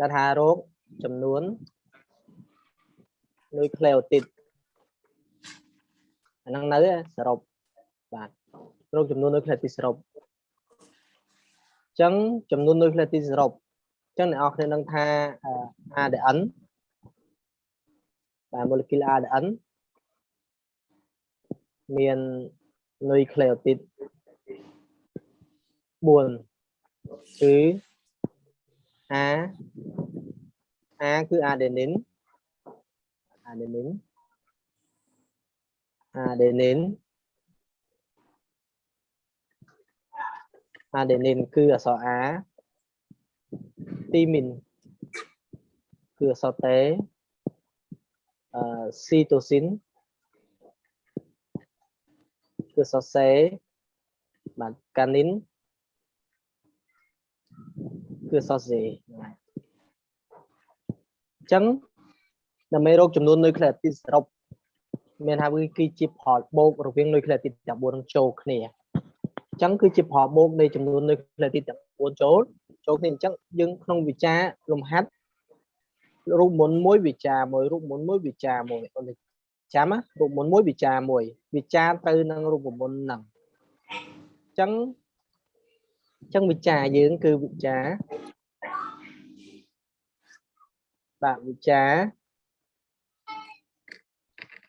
ដែលថារោគចំនួននុយក្លេអូទីតអាហ្នឹងនៅសរុបបាទរោគចំនួននុយក្លេអូទីតសរុបអញ្ចឹងចំនួននុយក្លេអូទីតសរុបអញ្ចឹងអ្នកនរគ្នានឹងថាអឺ ADN បាទ molecule ADN មាននុយក្លេអូទីត4គឺ A A គឺ adenine adenine adenine adenine គឺអក្សរ A thymine គឺអក្សរ T អឺ cytosine គឺអក្សរ C បាទ canine គឺអក្សរ C ហ្នឹងហើយអញ្ចឹងដើម្បីរកចំនួននុយក្លេអូទីតសរុបមានថាវាគឺជាផលបូករវាងនុយក្លេអូទីតទាំង4នឹងចូលគ្នាអញ្ចឹងគឺជាផលបូកនៃចំនួននុយក្លេអូទីតទាំង4ចូលចូលគ្នាអញ្ចឹងយើងក្នុងវិចារលំហាត់រូបមុនមួយវិចារមួយរូបមុនមួយវិចារមួយអូនចាំណារូបមុនមួយវិចារមួយវិចារទៅនឹងរូបមុនហ្នឹងអញ្ចឹង អញ្ចឹងវិចារយើងគឺវិចារបាទវិចារ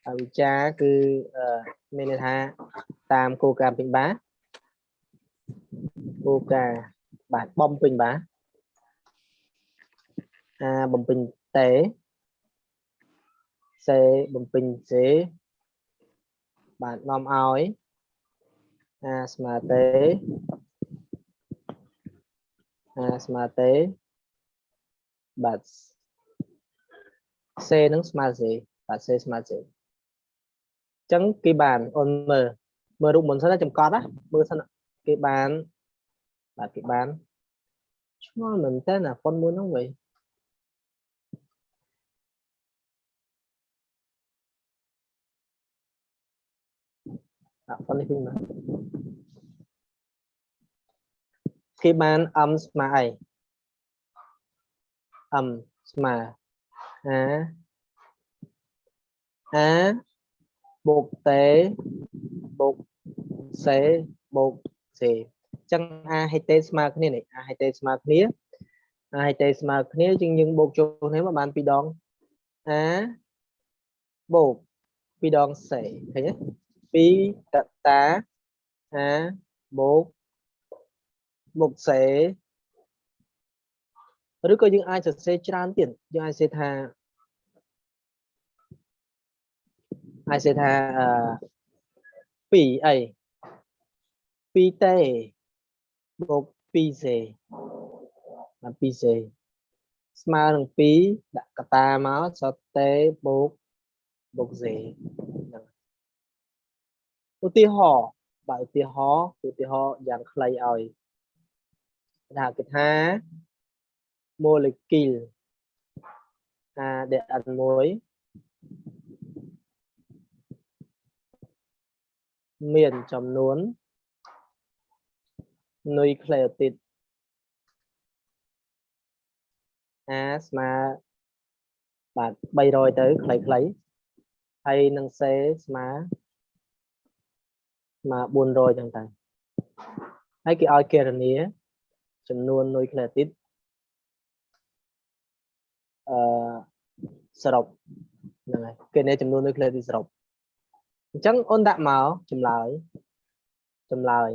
អវិជ្ជាគឺអឺមានន័យថាតាមគោលការណ៍ពេញបាគោលការណ៍បាទបំពេញបាអាបំពេញតេសេបំពេញសេបាទនាំឲ្យអាស្មើតេ អាស្មើតេបាទសេនឹងស្មើសេបាទសេស្មើសេចឹងគេបានអូនមើលមើលរូបមុនសិនណាចម្កត់ណាមើលសិនគេបានបាទគេបានឆ្ងល់មែនតើណាប៉ុនមួយហ្នឹងវិញអាប៉ុននេះវិញមក គេបានអមស្មើអីអមស្មើអាអាបូកតេបូកសេបូកសេអញ្ចឹងអាហេតេស្មើគ្នានេះអាហេតេស្មើគ្នាអាហេតេស្មើគ្នាជាងយើងបូកចូលគ្នាមកបាន2ដងអាបូក2ដងសេឃើញទេ2កតាអាបូក បូកសេឬក៏យើងអាចសរសេរច្រើនទៀតយើងអាចសរសេរថាអាចសេថាអឺ2អី2តេបូក2សេបាទ2សេស្មើនឹង2ដាក់កតាមកសតតេបូកបូកសេហ្នឹងឧទាហរណ៍បាទឧទាហរណ៍ឧទាហរណ៍យ៉ាងខ្លីឲ្យ ថាគេថា molecule ADN1 មានចំនួននុយក្លេអូទីត A ស្មើបាទ300ទៅខ្លីៗហើយនឹង C ស្មើស្មើ400ចឹងទៅហើយគេឲ្យគណនា ចំនួននុយក្លេអូទីតអឺសរុបហ្នឹងហើយគេនេះចំនួននុយក្លេអូទីតសរុបអញ្ចឹងអូនដាក់មកចម្លើយចម្លើយ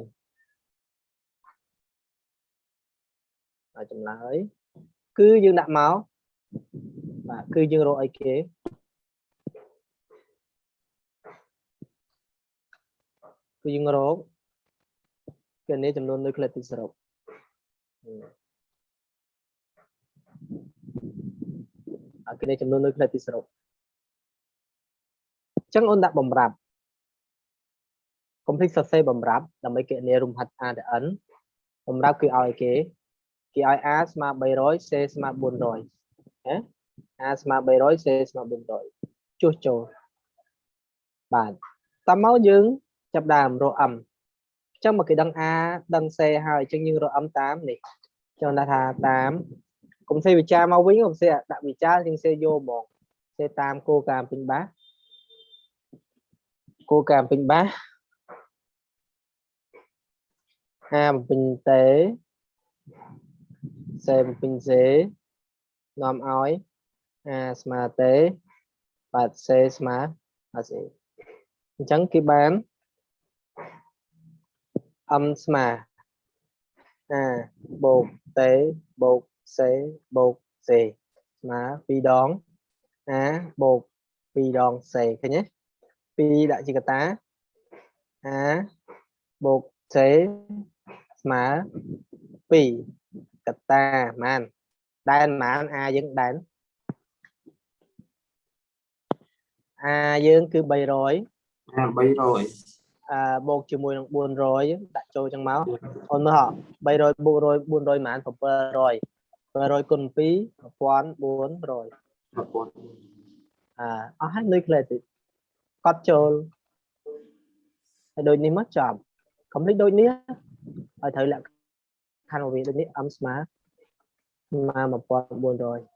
ហើយចម្លើយគឺយើងដាក់មកបាទគឺយើងរកអីគេគឺយើងរកគេនេះចំនួននុយក្លេទីសរុប អាគេនេះចំនួននុយក្លេទីសរុបអញ្ចឹងអូនដាក់បំរាប់កុំភ្លេចសរសេរបំរាប់ដើម្បីគណនារំហាត់ ADN បំរាប់គឺឲ្យគេគេឲ្យ A ស្មើ300 C ស្មើ400ណា A ស្មើ300 C ស្មើ400ជួសចូលបាទតាមមកយើងចាប់ដើមរក M អញ្ចឹងមកគេដឹង A ដឹង C ហើយអញ្ចឹងយើងរក M តាមនេះចង់ថាតាមកុំសេវិចាមកវិញកុំសេដាក់វិចាជាងសេយកហ្មងសេតាមគោលការណ៍ពេញបាសគោលការណ៍ពេញបាសហាបំពេញតេសេបំពេញសេនាំឲ្យអាស្មើតេបាទសេស្មើអាសេអញ្ចឹងគេបាន អឹមស្មើអាបូកតេបូកសេបូកសេស្មើ2ដងអាបូក2ដងសេឃើញទេ2ដាក់ជាកតាអាបូកសេស្មើ2កតាប៉ុន្មានដែនប៉ុន្មានអាយើងដែនអាយើងគឺ300អា300អឺ បូកជាមួយនឹង400ដាក់ចូលចឹងមកអូនមើលហ៎300បូក100 400ប៉ុន្មាន700 700គុណ2 1400 1000អាអស់ហើយលុយខ្លះទៀតកត់ចូលហើយដូចនេះមកចាប់កុំភ្លេចដូចនេះហើយត្រូវលក្ខខណ្ឌរបស់វាដូចនេះអឹមស្មើស្មើ1400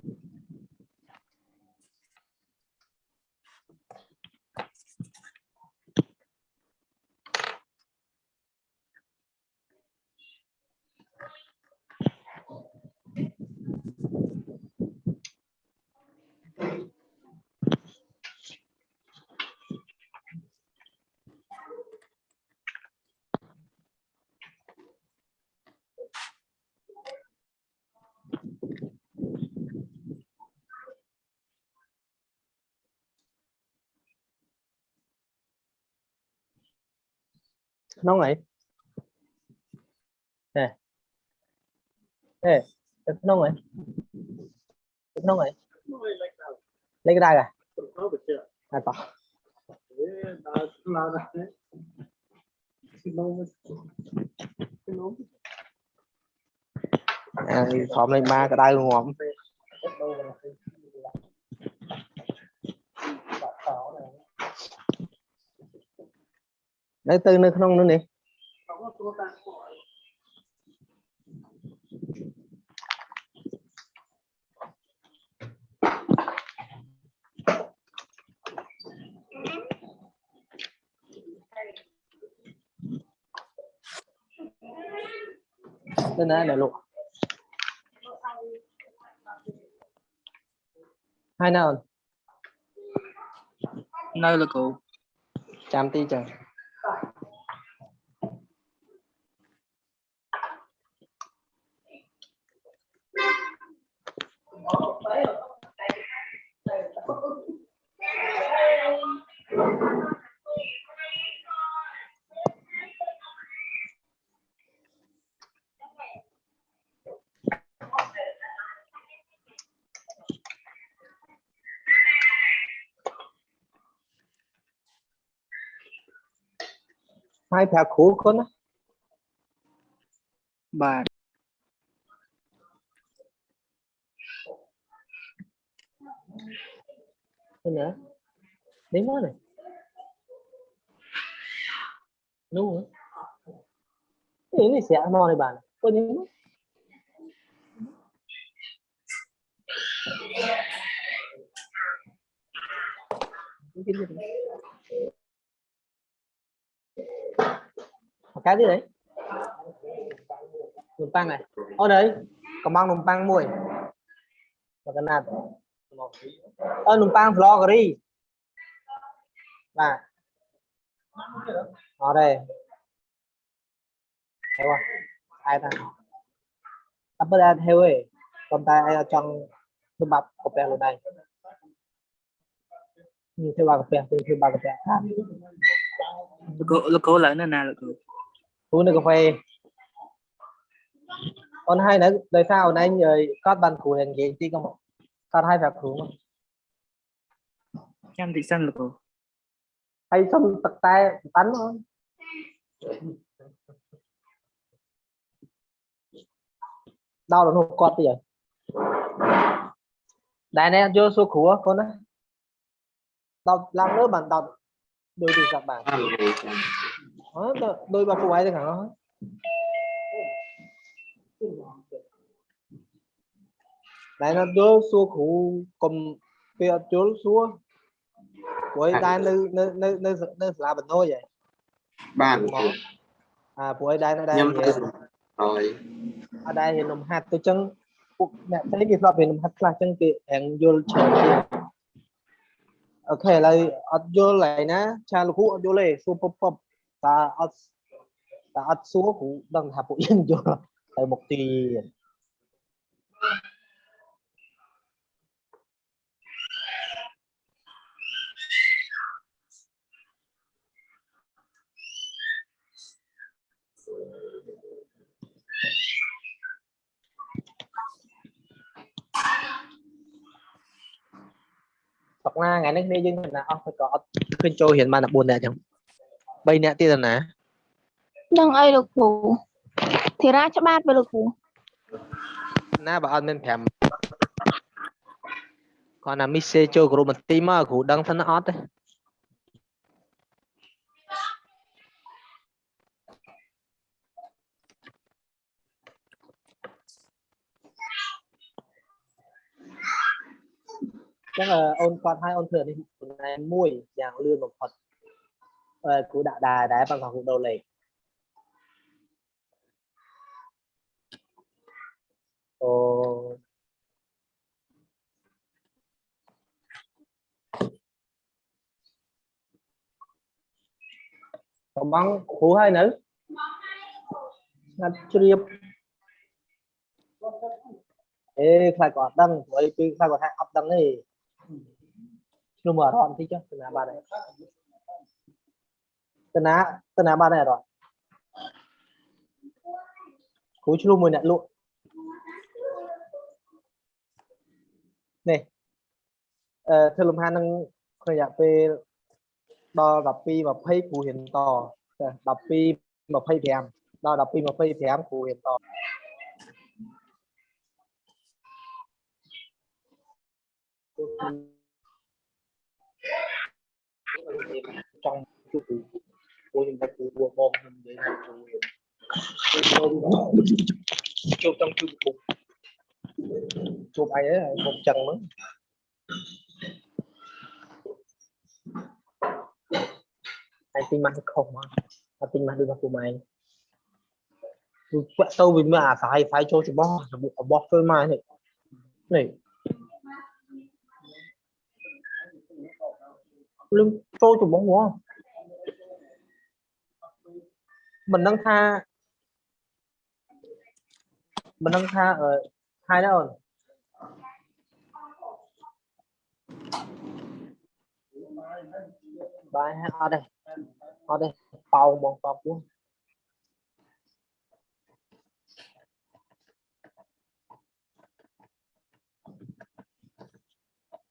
nóng này nè. Nè nóng này nóng này lấy cái đai à à to. À, thọm lên ba cái đai luôn không? តោះអាធំលេខម៉ាក្តៅងំនៅទៅនៅក្នុងនោះនេះ Tên này để lụa. Hai nào? nơi là cụ Chạm ti chờ. hai phe khổ con á បាទណានេះមកនេះនោះនេះស្រាក់មកនេះបាទពុញនេះមក cái gì đấy? Nùm băng này. Ô, đấy. Còn mang nùm băng mùi và cái nào ô nùm băng vloggery là ở đây. Thấy không? Ai ta? Tập bơ đen heo ấy còn ta ai trong nùm bắp cặp bè này? Như thế ba cặp bè từ thứ ba cặp bè លោកលោកឡើងណាណាលោក uống nước cà phê con hai đấy đời sao nãy người có bàn củ hình gì chứ không con hai phải vạc củ em thị sân lực hay xong tật tay tắn thôi. Đau là nó quạt gì vậy đại này vô số khủ con á đọc làm nữa bạn đọc đôi thì các bạn ស័ព្ទបានបានលេខចាំអើទៅដូចបើពួកឯងទៅខាងនោះតែនៅយល់សួរគ្រូកុំពេលអត់យល់សួរព្រោះឯងដែរនៅនៅនៅនៅនៅសាលាបណ្ដោយហ៎បានមកអាព្រោះឯងដែរនៅដែរខ្ញុំទៅហើយអត់ដែររៀននំហាត់ទៅចឹងពួកអ្នកផ្សេងគេធ្លាប់រៀននំហាត់ខ្លះចឹងគេរៀងយល់ច្រើនជាងអូខេឥឡូវអត់យល់ហើយណា ឆាលោកគ្រូអត់យល់ទេសួរពពព តាអត់តាអត់សួរគ្រូដឹងថាពួកយើងយល់ទៅមុខទៀតសប្តាហ៍ថ្ងៃនេះគ្នាយើងណាអស់ទៅក៏អត់ឃើញចូលរៀនបានតែ4នាក់អញ្ចឹង 3នាក់ទៀតទៅណាដឹងអីលោកគ្រូធីរាច្បាស់ទៅលោកគ្រូណាបើអត់មាន5គាត់ណាមីសេចូលគ្រូបន្ទីមកគ្រូដឹងថាអត់ទេចឹងអឺអូនគាត់ឲ្យអូនធ្វើនេះប៉ុន្តែមួយយ៉ាងលឿនបំផុត Ờ, của đạo đài đã văn phòng đô lì ồ. Còn băng phụ hai nữ? Ngạch chuyên ê phải có đăng với phải có hạng ấp đăng này luôn mở rộn thì chứ, là bà này ត់ដឹងព្រោះអីពីខ្លាចក៏ថាអត់ដឹងទេឈ្នោះមកអារម្មណ៍តិចចុះទៅណាបាត់ហើយទៅណាទៅណាបាត់ហើយអារម្មណ៍គ្រូឆ្លុះមួយអ្នកលក់នេះអឺធ្វើលំហាត់នឹងក្នុងរយៈពេលដល់12 20គ្រូរៀនតចា12 25ដល់12 25គ្រូរៀនតចង់ជួប គ្រូគ្រូខ្ញុំតែគ្រូមកមកខ្ញុំនិយាយថាគ្រូរៀនជួបចង់ជួបគ្រូជួបអីហ្នឹងខ្ញុំចឹងហ្នឹង anh tin mắt không mà anh tin mắt đi vào của mày quẹt tâu vì mà phải phải cho cho bó ở bó phơi mai này này lưng cho cho bóng quá mình đang tha. Mình đang tha ở hai đó rồi. Bài ở đây. Ở đây. Bao một bao luôn.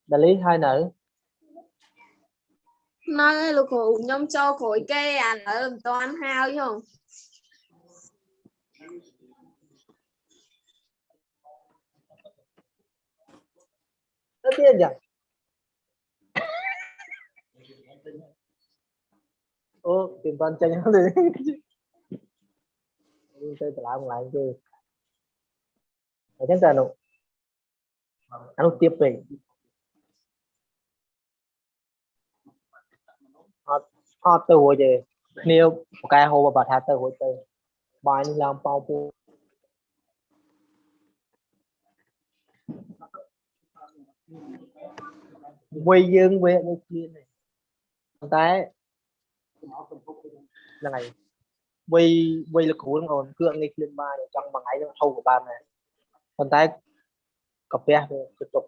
Đại lý hai nữ nay lục hủ nhóm cho khối kê à nó làm toán hao chứ không? Tất nhiên nhỉ? Ô tiền toàn tranh nhau rồi tôi tự làm lại chơi. ở trên tờ nụ anh tiếp về. Họ họ từ hồi về nếu cái hồ bà thà từ hồi từ bài ni làm bao bu វ័យយើងវាដូចគ្នាទេប៉ុន្តែហ្នឹងហើយវ័យវ័យលោកគ្រូហ្នឹងអូនគឺអត់ងាយឃ្លានបានទេចង់មួយថ្ងៃហ្នឹងហូបក៏បានដែរប៉ុន្តែកាពះវាទៅទុក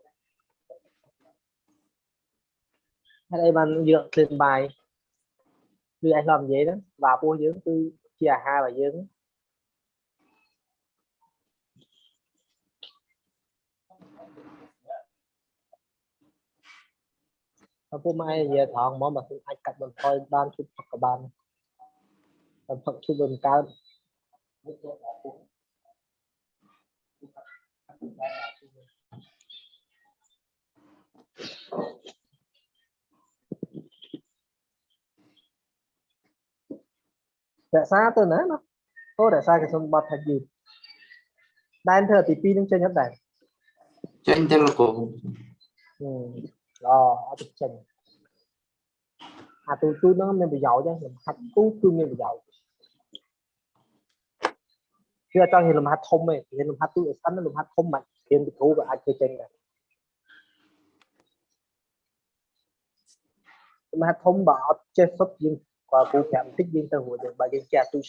ហើយអីបានយើងឃ្លានបាយ គឺឯងឡំនិយាយហ្នឹងបាទពោះយើងគឺជាអាហាររបស់យើងឪពុកម៉ែនិយាយត្រង់ហ្មងបើខ្ញុំអាចកាត់បន្ថយបានជុតផឹកក៏បានតែផឹកជុតមិនកើតអ រក្សាទៅណាណាអូរក្សាកសុនបត់ថាយឺតដែនធ្វើទី2នឹងចេញអត់ដែរចេញទៅលោកគ្រូហឹមល្អអត់ទៅចេញអាទូទូហ្នឹងមានប្រយោជន៍ហ្នឹងលំហាត់ទូគឺមានប្រយោជន៍គឺអត់ចង់ហ៊ានលំហាត់ធំទេហ៊ានលំហាត់ទូឲ្យស្អិនលំហាត់ធំមិនហ៊ានទៅគ្រូក៏អាចធ្វើចេញដែរលំហាត់ធំបើអត់ចេះសុទ្ធយើង và cũng nhằm tích viên tân hội đường bà dân cha tu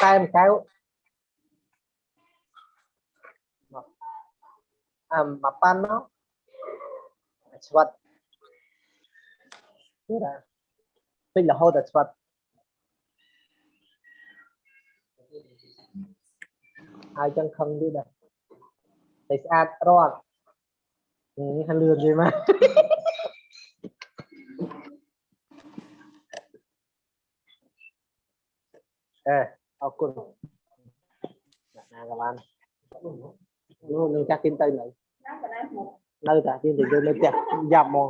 toàn time à mà apa nó That's what. Yeah fill the whole the spot ai chẳng không đi đây they add rod ừ, hắn lừa gì mà เออขอบคุณนะกับบ้านนู่นนึงจักกินเตยหน่อยนั่นแต่ได้หมดนั่นแต่ที่ถึงเดินเลยจักยับมอง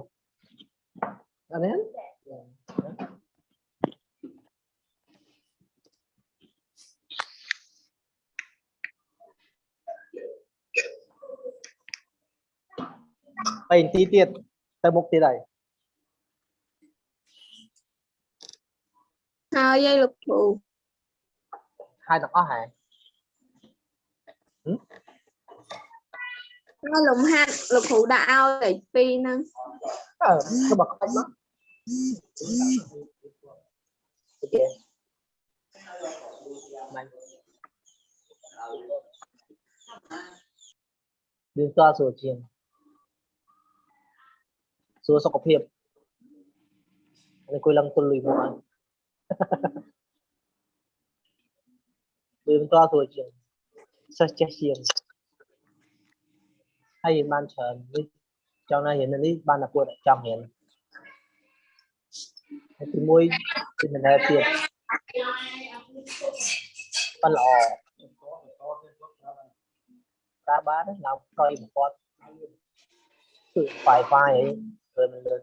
อันนี้ Pain tí tiệt tờ mục tí đây. Hào dây lục bù. Hai tập có hả? Ừ. Nó lùng ha, lục hữu đã ao để phi năng Ờ, nó bật không đó. Ok. Mạnh. Điều. ស់ហើយហើយលំហាត់លោកគ្រូដាក់ឲ្យលេខ2ហ្នឹងអឺទៅមកខ្វាច់មកអូខេមិនយើងតើសួរជាងសួរសុខភាពនេះគួយឡើងទល់លុយមកហើយយើងតើសួរជាងសិស្សចេះជាងហើយយើងបានច្រើននេះចង់ណារៀននេះបានតែពួកអ្នកចង់រៀនហើយទីមួយគឺមិនដែលទៀតប៉ិនល្អប្រើបានឡើងប្រយបំផុតគឺ Wi-Fi អីធ្វើមិនលឿនតែតែឯងនេះប៉ុន្តែតែបញ្ហាបើគាត់ចេះ lên lên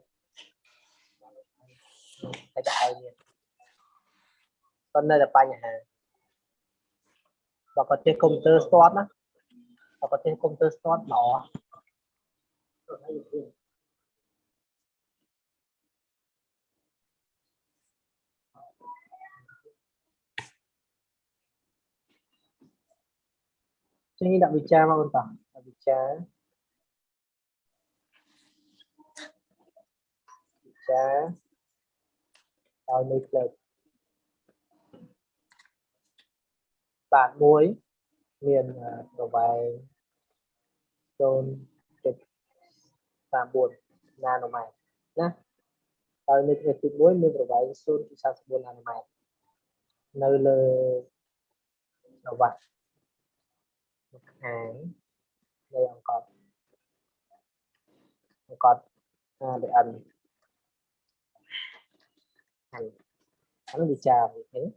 phải chạy nha. Con này là bao nhiêu hàng. Và có thể công tơ slot á. Và có thể công tơ slot đỏ. cho nên đặc biệt cha mà con tỏ đặc biệt cha ចារវិចារដោយមួយផ្លេតបាទមួយមានអឺប្រវែង0.34ណាណូម៉ែត្រណាហើយនៅផ្លេតទី1មានប្រវែង0.34ណាណូម៉ែត្រនៅលើប្រវត្តិខាងនៃអង្កត់អង្កត់ ADN thành thánh bị trà bị thế.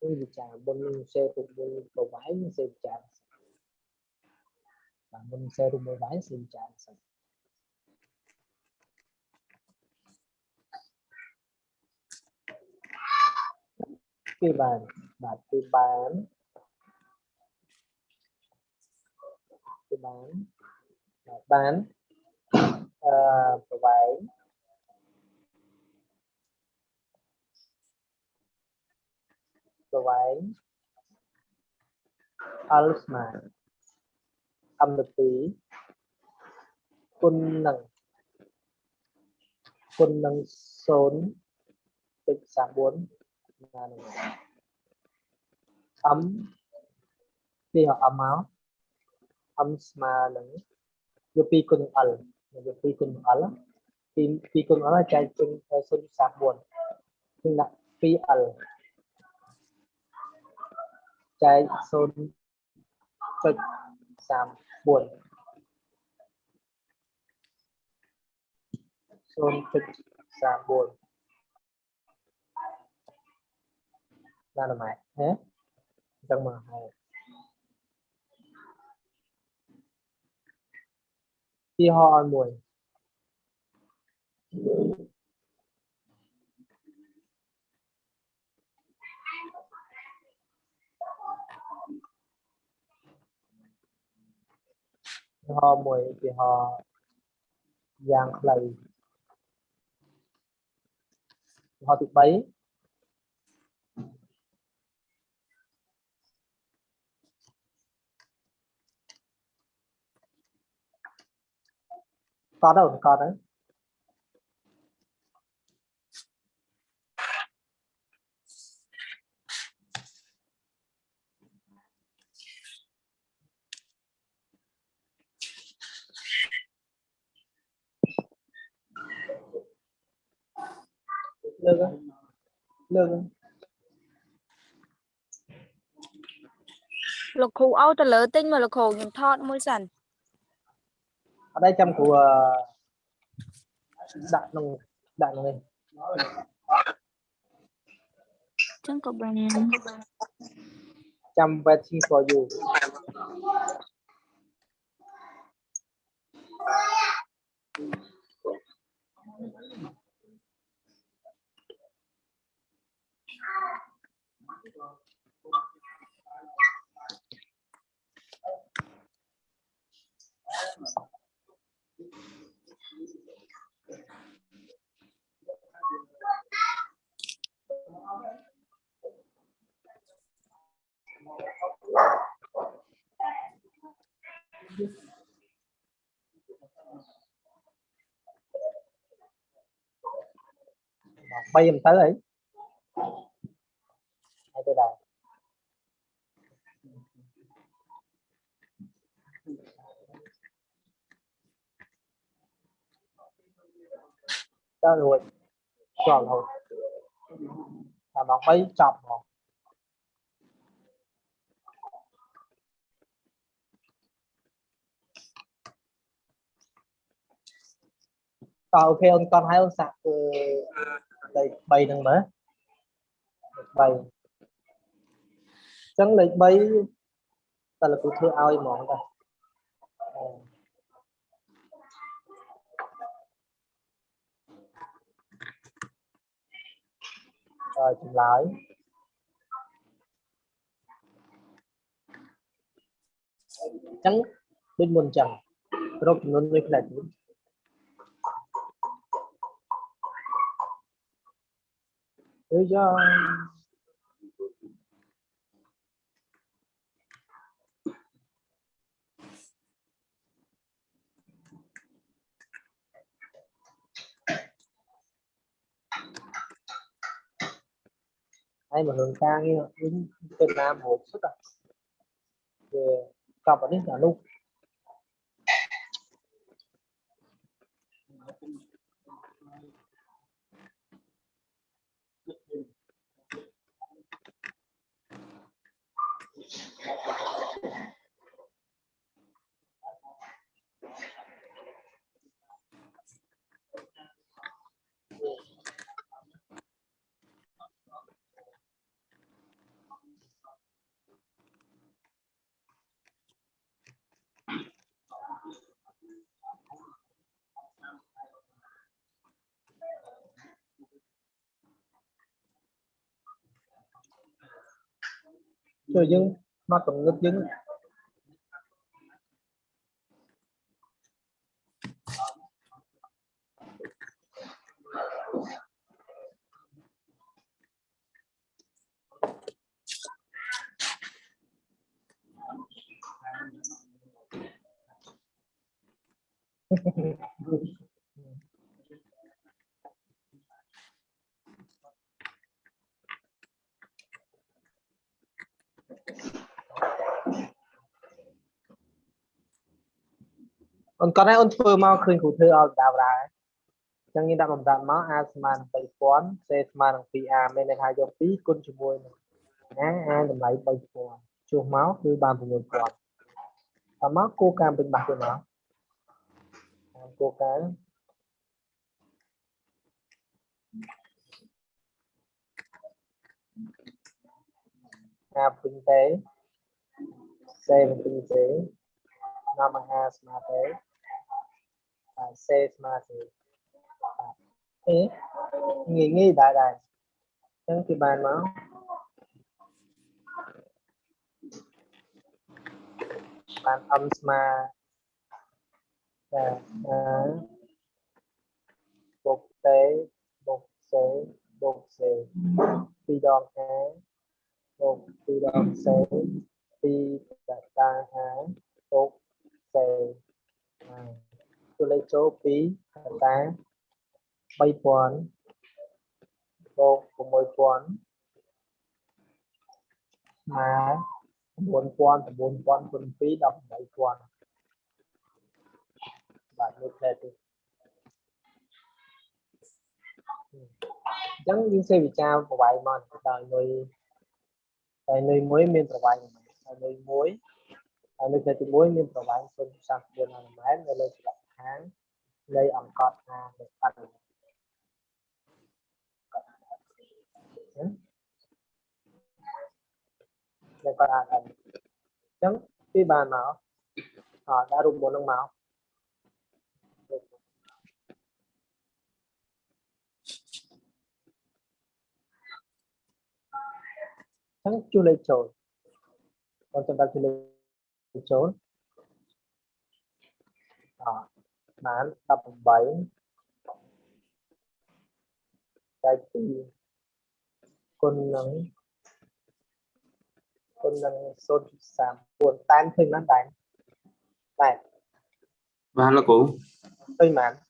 Cái bị trà bên xe tụt bên cầu vải xe bị trà và bên xe tụt bên vải xe bị trà khi bàn bạn tư bán. Tư bán. Bán à, បានអឺប្រវែងប្រវែង L ស្មើអំទៅ2គុណនឹងគុណនឹង0.34ណានឹងអំពីអំមក âm ស្មើនឹងយក2គុណ L យក2គុណ L ពី2គុណ L ចែកចេញទៅ0.34គឺដាក់ 2L trái xôn phịch giảm buồn. Xôn phịch giảm buồn. Ra là mày. Thế trong mà hay. Khi ho mùi họ mùi thì họ giang lầy họ tụt bấy. Có đâu có đấy. đừng. Lục khu âu ta lỡ tinh mà lục khu nhìn thọt môi sẵn ở đây chăm của ờ, đạn nồng đạn nồng lên chẳng có bằng chăm waiting for you bay em tới ấy. រតើរួចជាប់រហូតតាមម៉ោង3ចប់ហ្មងតើអូខេអូនកត់ហើយអូនសាក់ធ្វើលេខ3ហ្នឹងមើលលេខ3អញ្ចឹងលេខ3តើលោកគ្រូធ្វើឲ្យហ្មងតាអឺ ចម្លើយអញ្ចឹងដូចមុនអញ្ចឹងរកចំនួនមួយផ្លែទៀតអើយ៉ា đây mà hướng ca nghe hướng Việt Nam một xuất à? Về cặp ở đấy là luôn cho dân mà cũng ngập dân. អានេះអានោះជួយយើងមកកំណត់យើងអូនគាត់ឲ្យអូនធ្វើមកឃើញគ្រូធ្វើឲ្យដាវដែរអញ្ចឹងយើងដាក់បំដាត់មក a ស្មើនឹង3000 c ស្មើនឹង 2a មានន័យថាយក2គុណជាមួយនឹងណា a តម្លៃ3000ជួសមកគឺបាន6000តាមមកគោលការណ៍ពេញបាសទៅមកតាមគោលការណ៍5ពេញទេសេមិនពេញទេនាំអាហារស្មើទេ uh, says Matthew. Uh, thế nghĩ đại đại. Chẳng cái bàn máu bàn âm mà. Dạ, dạ. Bục tế bục xế bục xế phi đòn há. Bục phi đòn xế phi đạt ta há. Bục xế តាហាបុកសេហើយទូលេខចូលពីរដតា3000បូក6000ស្មើ9000 9000គុណ2 18000បាទនេះផ្លែទីអញ្ចឹងយើងសេវិចារប្រវាយមកដល់នុយហើយនុយមួយមានប្រវាយហើយនុយមួយហើយនុយផ្លែទី1មានប្រវាយ0.34នាម៉ែត្រនៅលើច្រក ខាងនៃអង្គតណានៃបរិញ្ញាដែលគាត់អាចអញ្ចឹងពីបានមកអត់ដាក់រូបមុននឹងមកចឹងជួយលេខចូលគាត់សម្រាប់ជួយលេខចូលអ màu tím bảy. Cái gì? Con nắng. Con nắng sốt sám buồn tan thương nó đánh này. Và là cũ. Tôi mà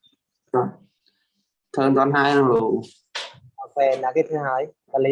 thường con hai là về là cái thứ hai là lý.